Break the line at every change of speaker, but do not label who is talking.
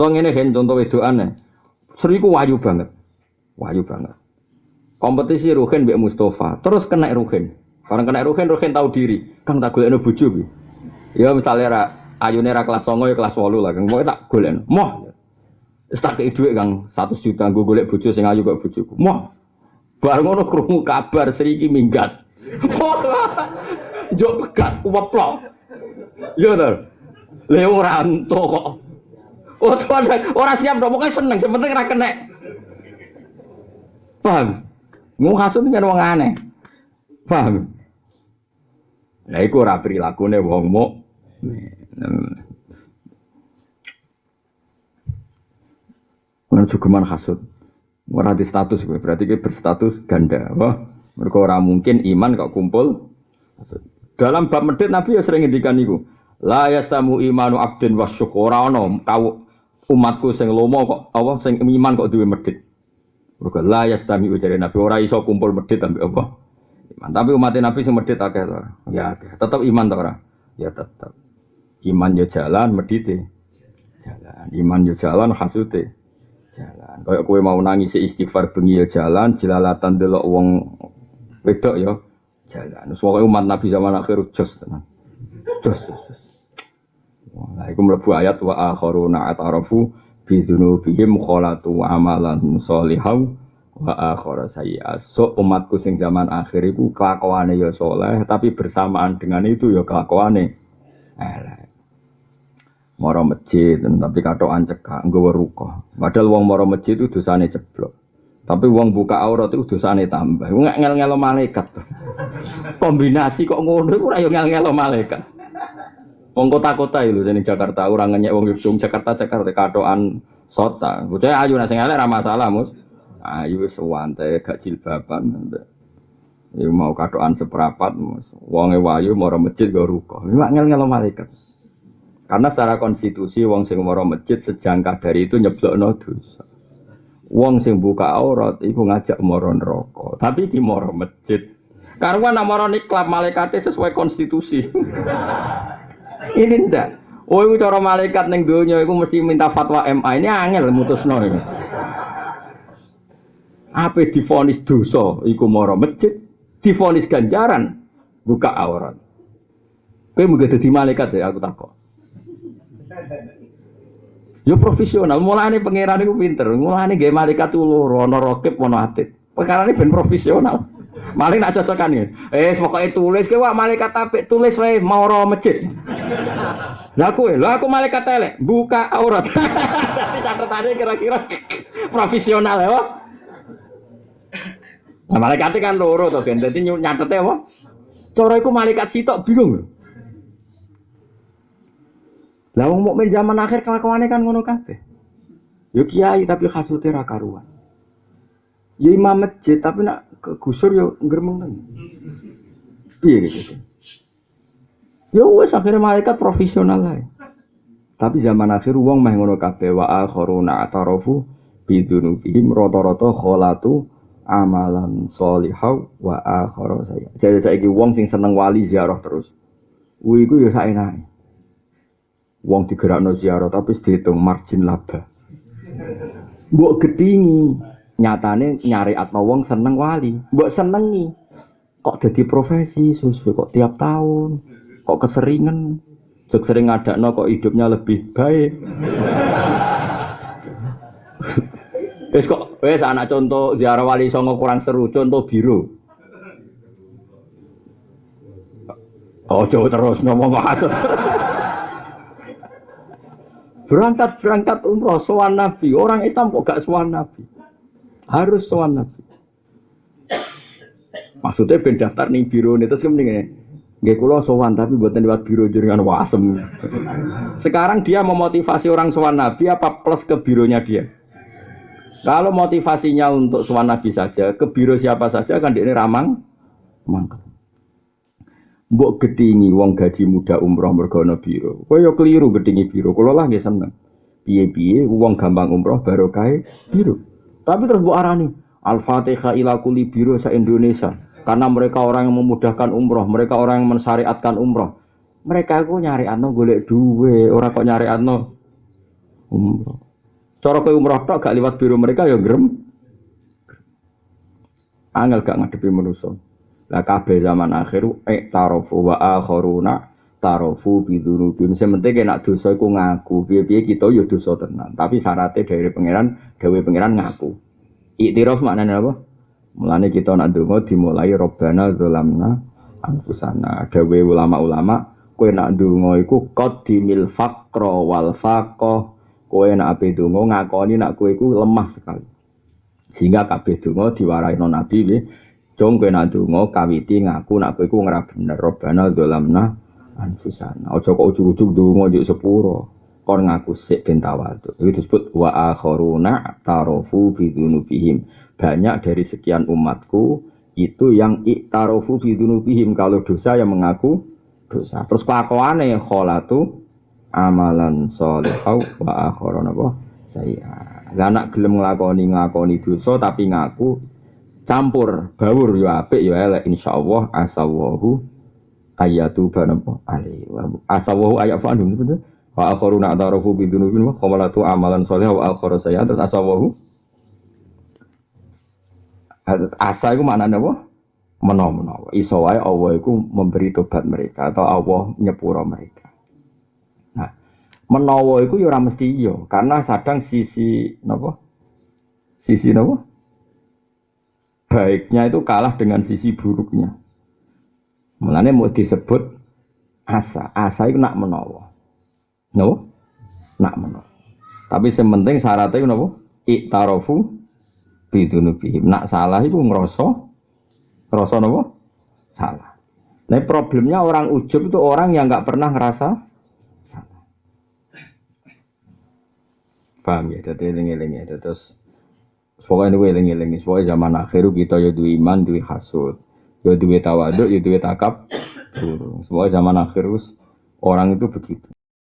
Utawa ngene hen contoh wedokane. Sri ku wayu banget. Wayu banget. Kompetisi Ruhin mbek Mustafa, terus kena Ruhin. Orang kena Ruhin, Ruhin tahu diri. Kang tak golekno bojo piye? Ya misalnya ra ayune ra kelas 9 ya kelas 8 lah, Kang. Pokoke tak golekno. Moh. Wis tak kei dhuwit Kang 1 juta nggo golek bojo sing ayu kok bojoku. Moh. Bar ngono krungu kabar Sri minggat. Jok pegat kuweplok. Iya to. Le ora entuk kok. Oh, tuan, ora siap dong, pokoknya seneng, sebenarnya ora kena. Paham? Mau hasut kan wong aneh. Paham? Nah, iku ora prilakune wong mu. Nang cukuman hasut. Ora di status berarti gue berstatus ganda. Wah, mereka ora mungkin iman kok kumpul. Dalam bab medit Nabi ya sering ngendikan niku. La yastamu imanu abdin wa syukura ono kau umatku sing lomo kok apa sing iman kok duwe medit. Mergo la yastami ujare Nabi ora iso kumpul medit ambek apa. Iman. Tapi umat Nabi sing medit akeh to. Ya akeh. Tetep iman to ora? Ya tetep. Iman yo jalan medite. Jalan. Iman yo jalan hasute. Jalan. Kayak kowe mau nangis istighfar bengi yo jalan, jelalatan delok wong wedok yo jalan. Pokoke umat Nabi zaman akhir jos tenan. Jos jos. jos. Nah, iku mlebu ayat wa akharuna atarafu bi dzunubihim khalatu amalan sholihan wa akhara sayyi'at. So umatku sing zaman akhir iku kelakuane ya soleh, tapi bersamaan dengan itu ya kelakuane elek. Moro masjid, tapi katokan cekak, nggawa ruko. Padahal wong moro masjid itu dosane ceblok. Tapi wong buka aurat itu dosane tambah. Nggak ngel-ngelo malaikat. Kombinasi kok ngono iku ngel-ngelo malaikat. Wong kota-kota itu jadi Jakarta orang ngenyek wong Yogyakarta Jakarta Jakarta katoan sota. Bocah ayu nasi elek ra masalah mus. Ayu wis wante gak jilbaban. Ya mau katoan seperapat mus. Wonge wayu moro masjid go ruko. Mak ngel-ngelo malaikat. Karena secara konstitusi wong sing moro masjid sejangkah dari itu nyeblokno dosa. Wong sing buka aurat iku ngajak moro neraka. Tapi di moro masjid. Karena nak moro niklap sesuai konstitusi. Ini ndak. Oh, itu cara malaikat neng donya itu mesti minta fatwa MA. Ini angel iki. Apa difonis dosa iku moro masjid, difonis ganjaran buka aurat. Kowe muga dadi malaikat ya aku takok. Yo profesional, mulane pangeran iku pinter. Mulane gawe malaikat loro, ana rokib ana atit. Perkara ini ben profesional. Maling nak cocokan ya. Eh, pokoknya tulis ke wah malaikat apik tulis wae mau roh masjid. Lah kowe, lah aku malaikat elek, buka aurat. Tapi catatannya kira-kira profesional ya. Wah. Nah, malaikat kan loro to, kan. Dadi nyatete apa? Cara iku malaikat sitok bingung. Lah wong mukmin zaman akhir kelakuane kan ngono kabeh. Yo kiai tapi kasute ra karuan. Ya imam masjid tapi nak kegusur yo ngremeng tenan. Piye gitu. Ya wes akhirnya malaikat profesional lah. Tapi zaman akhir wong meh ngono kabeh wa akharuna atarafu bidunubihim rata-rata kholatu amalan solihau wa akhara saya. Jadi saiki wong sing seneng wali ziarah terus. Kuwi iku ya saenake. Wong digerakno ziarah tapi dihitung margin laba. Mbok gedingi, nyatane nyari atno wong seneng wali. Mbok senengi. Kok jadi profesi susu kok tiap tahun. Kok keseringan. Jok sering ngadakno kok hidupnya lebih baik. Wes kok wes anak contoh ziarah wali songo kurang seru contoh biru. Oh jauh terus ngomong maksud. berangkat berangkat umroh sowan nabi orang Islam kok gak sowan nabi harus sowan nabi maksudnya ben daftar nih biro nih terus kemudian Gak kulo sowan tapi buatan lewat biro jaringan wasem. Sekarang dia memotivasi orang sowan nabi apa plus ke bironya dia? Kalau motivasinya untuk sowan nabi saja, ke biro siapa saja kan dia ini ramang, mangkel. Mbok gedingi wong gaji muda umroh mergono biro. Kowe yo keliru gedingi biro. Kulo lah nggih seneng. Piye-piye wong gampang umroh baru kae biro. Tapi terus mbok arani Al-Fatihah ila kuli biro sa Indonesia. Karena mereka orang yang memudahkan umroh, mereka orang yang mensyariatkan umroh. Mereka itu nyari ano golek duwe, orang kok nyari ano umroh. Cara kowe umroh tok gak liwat biro mereka ya grem. Angel gak ngadepi manusa. Lah kabeh zaman akhir eh tarofu wa akharuna tarofu bidzunubi. Mesti penting nek dosa iku ngaku. Piye-piye kita ya dosa tenan. Tapi syaratnya dari pangeran, dewe pangeran ngaku. Iktiraf maknanya apa? Mulane kita nak donga dimulai Robbana zalamna anfusana. Dewe ulama-ulama kowe nak donga iku qaddimil faqra wal faqah. Kowe nak ape donga ngakoni nak kowe iku lemah sekali. Sehingga kabeh donga diwarai non nabi nggih. Jong kowe nak donga kawiti ngaku nak kowe iku ora bener Robbana anfusana. Aja kok ujug-ujug donga njuk sepuro. Kon ngaku sik ben tawadhu. Itu disebut wa akharuna tarofu bi dzunubihim. Banyak dari sekian umatku itu yang iktarofu bi dzunubihim kalau dosa yang mengaku dosa. Terus kelakuane kholatu amalan sholihau wa akharuna saya. Lah nak gelem nglakoni nglakoni dosa tapi ngaku campur bawur yo apik yo elek insyaallah asawahu ayatu banapa ali. Asawahu ayat fa'anum betul wa akharuna atarafu bi dzunubin wa qamalatu amalan sholih wa akhara saya asawahu? Asa iku maknane apa? Menawa-menawa. Iso wae Allah iku memberi tobat mereka atau Allah nyepuro mereka. Nah menawa iku ya ora mesti iya karena kadang sisi napa? Sisi napa? Baiknya itu kalah dengan sisi buruknya Mulane mau disebut asa. Asa itu nak menawa. No? Nak menawa. Tapi sementing syaratnya napa? Iktarofu bidunubihim. Nak salah itu ngerasa ngerasa napa? Salah. Nah problemnya orang ujub itu orang yang nggak pernah ngerasa salah. Paham ya? Jadi eling-eling ya. Terus Pokoknya ini eling-eling. Pokoknya zaman akhir kita ya iman, duwe hasud. Ya duwe tawaduk, ya duwe takab. Semua zaman akhir orang itu begitu.